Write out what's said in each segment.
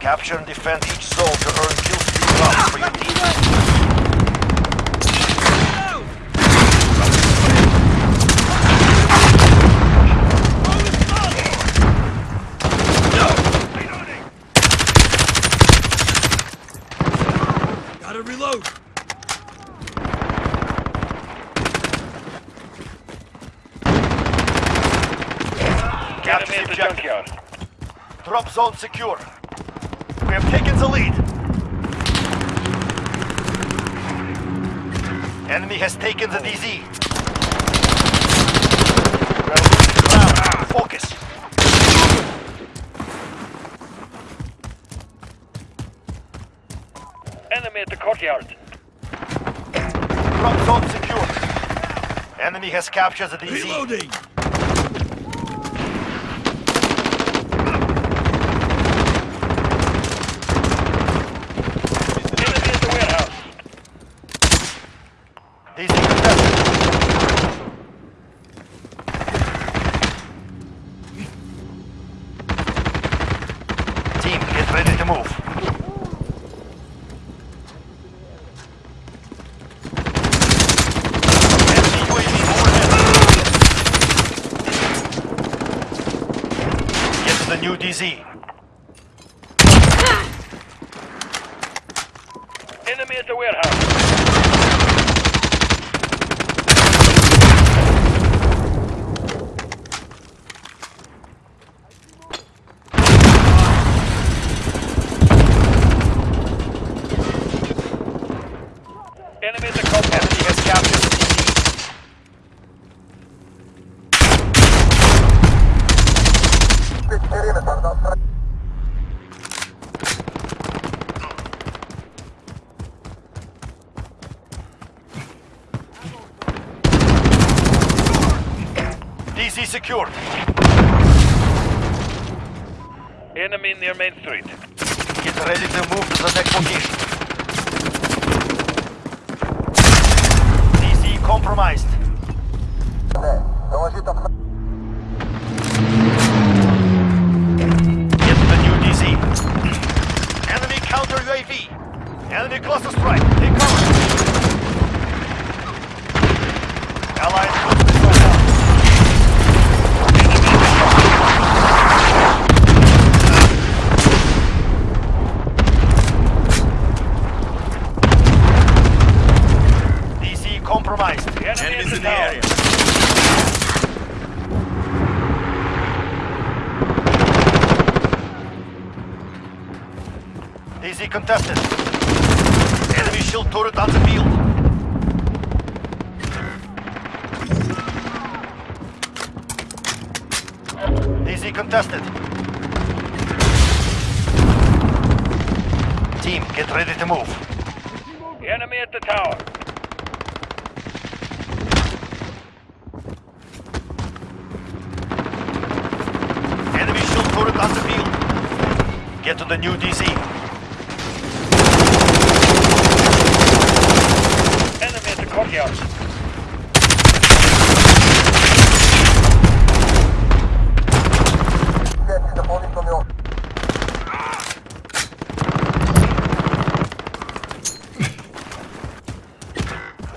Capture and defend each zone to earn kill streak drops for your team. Reload! Capture Enemy the at junkyard. Drop zone secure. We have taken the lead. Enemy has taken the DZ. We are losing ground. Focus. Enemy at the courtyard. Drop zone secure. Enemy has captured the DZ. Reloading! Enemy at the warehouse. DZ contested. Team, get ready to move. Enemy UAV overhead. Get to the new DZ. Enemy at the compound. Enemy has captured the DZ. DZ secured. Enemy near Main Street. Get ready to move to the next location. DZ compromised. Get the new DZ. Enemy counter UAV. Enemy cluster strike. Take cover. Allied cruise missile down. DZ compromised. The enemy Enemies at in the the tower. area. DZ contested. Enemy shield turret on the field. DZ contested. Team, get ready to move. Enemy at the tower. Enemy shield turret on the field. Get to the new DZ. The.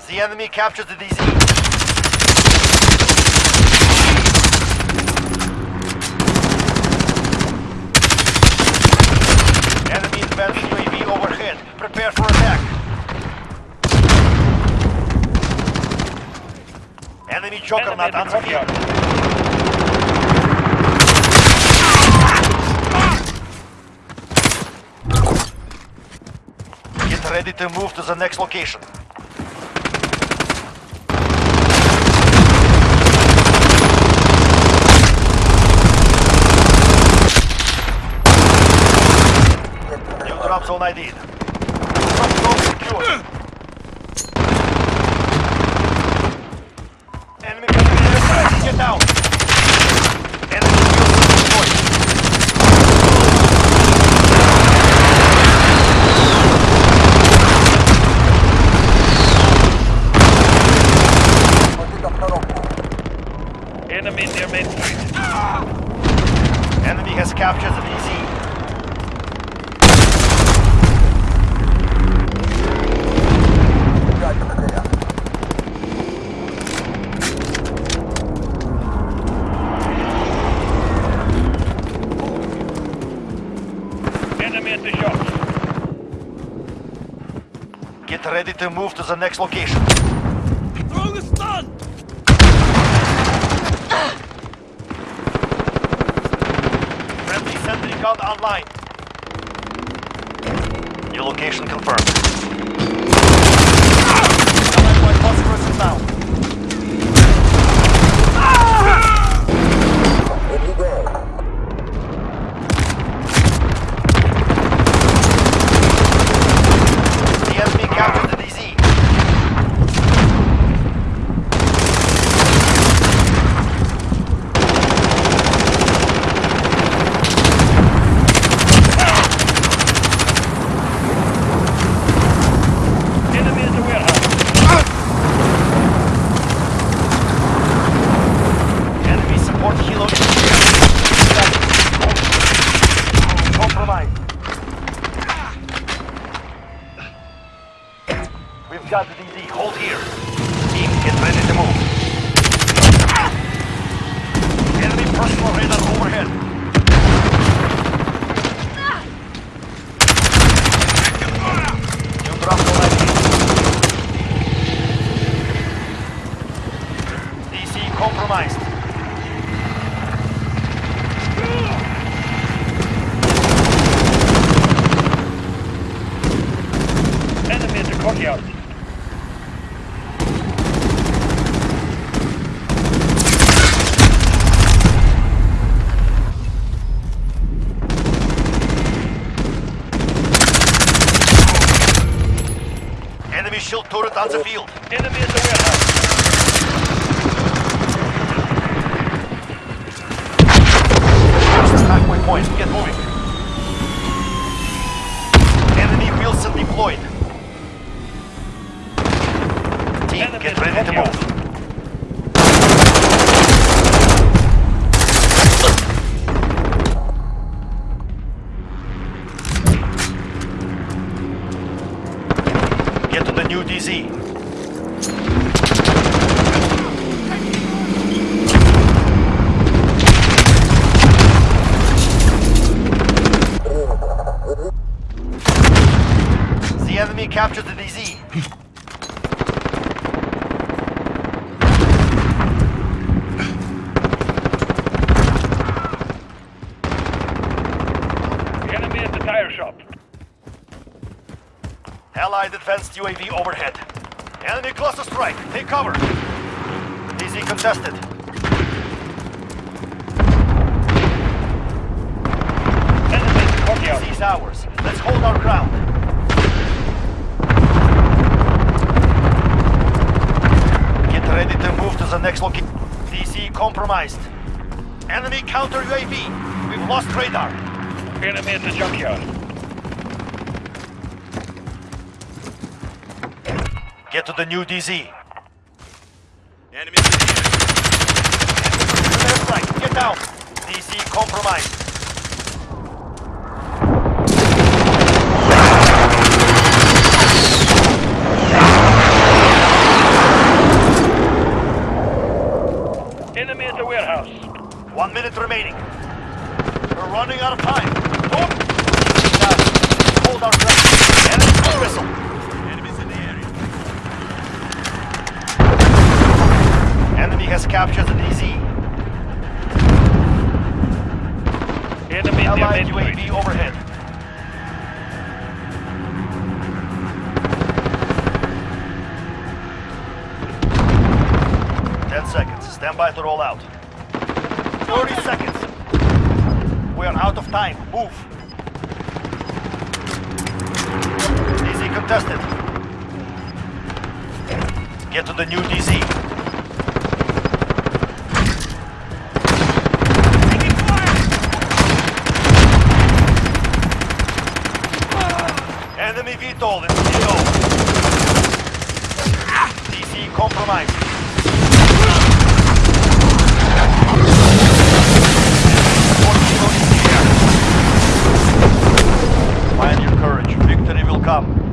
The enemy captured the DZ. Enemy advanced UAV overhead. Prepare for attack. Enemy Enemy juggernaut at on the the field. courtyard. Get ready to move to the next location. New drop zone ID. Drop zone secure. Get down. Enemy shield destroyed. Enemy near Main Street. Ah! Enemy has captured the DZ. Get ready to move to the next location. Throwing a stun! Friendly sentry gun online. New location confirmed. Allied white phosphorus inbound. The enemy captured the DZ. Enemy at the warehouse. Enemy support helo is Compromised. The DZ. Hold here. Team, get ready to move. Enemy personal radar overhead. Compromised. Enemy at the courtyard. Enemy shield turret on the field. Enemy at the warehouse. Halfway point. Get moving. Enemy Wheelson deployed. Team, Enemy get ready to move. The captured the DZ. Enemy at the tire shop. Allied advanced UAV overhead. Enemy cluster strike. Take cover. DZ contested. Enemy at the courtyard. DZ's ours. Let's hold our ground. Get ready to move to the next location. DZ compromised. Enemy counter UAV. We've lost radar. Enemy at the junkyard. Get to the new DZ. Enemies in the air. Left flank. Get down. DZ compromised. Enemy at the warehouse. One minute remaining. We're running out of time. Hold our ground. Enemy missile. Enemies in the area. Enemy has captured the DZ. Enemy Allied UAV overhead. Ten seconds. Stand by to roll out. Thirty seconds. We are out of time. Move. DZ contested. Get to the new DZ. Enemy VTOL in CO. DZ compromised. come.